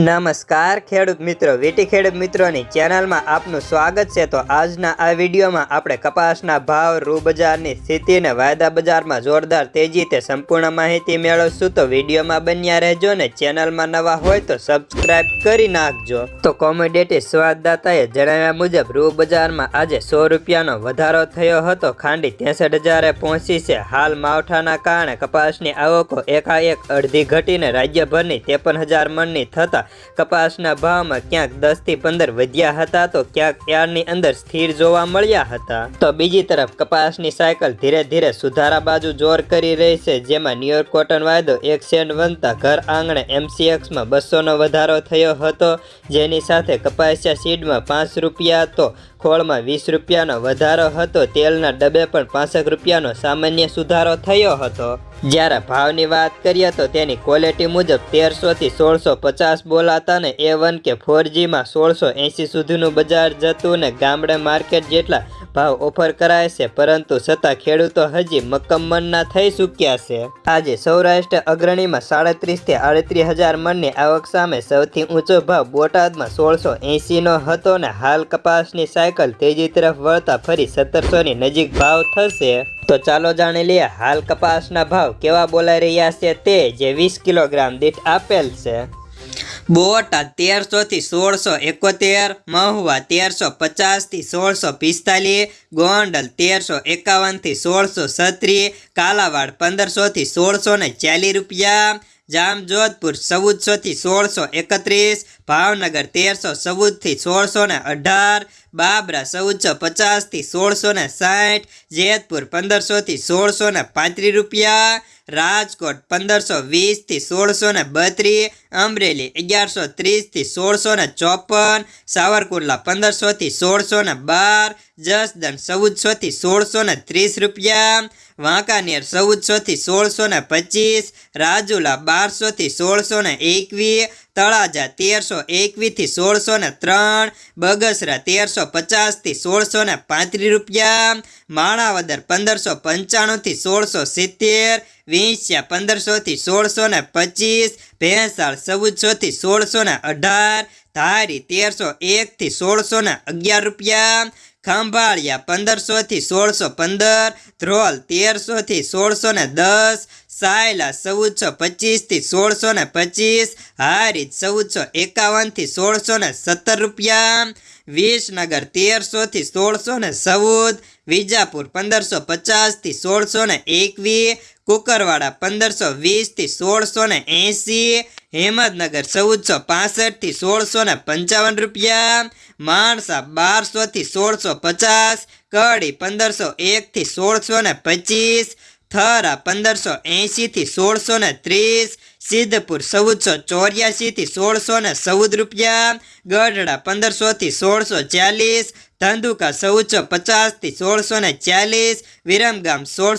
નમસ્કાર, ખેડૂત મિત્રો. વીટી ખેડૂત મિત્રોની ચેનલમાં આપનું સ્વાગત છે. તો આજના આ વિડીયોમાં આપણે કપાસના ભાવ રૂ બજારની સ્થિતિ અને વાયદા બજારમાં જોરદાર તેજી તે સંપૂર્ણ માહિતી મેળવશું. તો વિડીયોમાં બન્યા રહેજો ને ચેનલમાં નવા હોય તો સબસ્ક્રાઇબ કરી નાખજો. તો કોમોડિટી સ્વાદદાતાએ જણાવ્યા મુજબ રૂ બજારમાં આજે સો રૂપિયાનો વધારો થયો હતો. ખાંડી ત્રેસઠ હજારે પહોંચી છે. હાલ માવઠાના કારણે કપાસની આવકો એકાએક અડધી ઘટીને રાજ્યભરની ત્રેપન હજાર મણની થતા કપાસના ભાવમાં ક્યાંક દસથી પંદર વધ્યા હતા તો ક્યાંક ત્યારની અંદર સ્થિર જોવા મળ્યા હતા. તો બીજી તરફ કપાસની સાયકલ ધીરે ધીરે સુધારા બાજુ જોર કરી રહી છે, જેમાં ન્યુયોર્ક કોટન વાયદો એક સેન્ટ બનતા ઘર આંગણે એમસીએક્સમાં બસોનો વધારો થયો હતો. જેની સાથે કપાસિયા સીડમાં પાંચ રૂપિયા તો ખોળમાં વીસ રૂપિયાનો વધારો હતો, તેલના ડબે પણ પાંસઠ રૂપિયાનો સામાન્ય સુધારો થયો હતો. જ્યારે ભાવની વાત કરીએ તો તેની ક્વોલિટી મુજબ તેરસોથી સોળસો પચાસ બોલાતા ને એ વન કે ફોર સોળસો એંસી સુધીનું બજાર જતું ને ગામડે માર્કેટ જેટલા ભાવ ઓફર કરાય છે, પરંતુ છતાં ખેડૂતો હજી મક્કમનના થઈ ચૂક્યા છે. આજે સૌરાષ્ટ્ર અગ્રણીમાં સાડત્રીસથી આડત્રીસ હજાર મણની આવક સામે સૌથી ઊંચો ભાવ બોટાદમાં સોળસો એંસીનો હતો ને હાલ કપાસની સાયકલ તેજી તરફ વળતા ફરી સત્તરસોની નજીક ભાવ થશે. તો ચાલો જાણી લઈએ હાલ કપાસના ભાવ કેવા બોલાઈ રહ્યા છે તે જે વીસ કિલોગ્રામ દીઠ આપેલ છે. બોટા તેરસો થી સોળસો એકોતેર, મહુવા તેરસો પચાસથી સોળસો પિસ્તાલીસ, ગોંડલ તેરસો એકાવનથી સોળસો છત્રીસ, કાલાવાડ પંદરસો થી સોળસો ને ચાલીસ રૂપિયા જામજોધપુર, ચૌદસો થી સોળસો એકત્રીસ, ભાવનગર તેરસો, ચૌદથી સોળસો ને અઢાર, બાબરા ચૌદસો પચાસથી સોળસો ને સાઠ, જેતપુર પંદરસો થી સોળસો ને પાંત્રીસ રૂપિયા, રાજકોટ પંદરસો વીસથી સોળસો ને બત્રીસ, અમરેલી અગિયારસો ત્રીસથી સોળસો ને ચોપન, સાવરકુંડલા પંદરસો થી સોળસો ને બાર, જસદણ ચૌદસો થી સોળસો ને ત્રીસ રૂપિયા વાંકાનેર ચૌદસોથી સોળસો ને પચીસ, રાજુલા બારસોથી સોળસો ને એકવીસ તળાજા તેરસો એકવીસથી સોળસો ને ત્રણ, બગસરા તેરસો પચાસથી સોળસો ને પાંત્રીસ રૂપિયા, માણાવદર પંદરસો પંચાણુંથી સોળસો સિત્તેર વિંછ્યા પંદરસોથી સોળસો ને પચીસ, ભેંસાળ ચૌદસોથી સોળસો ને અઢાર, ધારી તેરસો એકથી સોળસો ને અગિયાર રૂપિયા ખંભાળિયા પંદરસો થી સોળસો પંદર, ધ્રોલ તેરસો થી સોળસો ને દસ, સાયલા ચૌદસો પચીસથી સોળસો ને પચીસ, હારીજ ચૌદસો એકાવનથી સોળસો ને સત્તર રૂપિયા, વિસનગર તેરસો થી સોળસો ને ચૌદ વિજાપુર પંદરસો પચાસથી સોળસો ને એકવીસ, કુકરવાડા પંદરસો વીસથી સોળસો ને એંસી હેમદનગર ચૌદસો પાસઠથી સોળસો ને પંચાવન રૂપિયા, માણસા બારસોથી સોળસો પચાસ, કડી પંદરસો એકથી સોળસો ને પચીસ, થરા પંદરસો એંસીથી સોળસો ને ત્રીસ સિદ્ધપુર, ચૌદસો ચોર્યાસી થી સોળસો ને ચૌદ રૂપિયા. ગઢડા પંદરસો થી સોળસો ચાલીસ. ધંધુકા, ચૌદસો પચાસથી સોળસો ને ચાલીસ. વિરમગામ, સોળસો